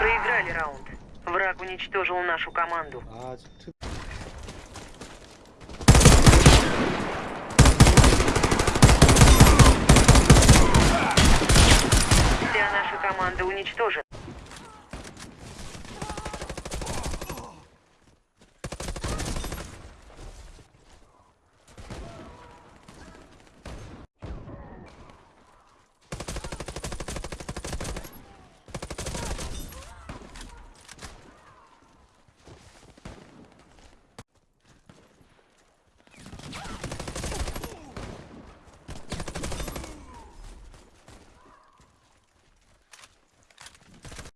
Проиграли раунд. Враг уничтожил нашу команду. 아, 저- Вся наша команда уничтожена.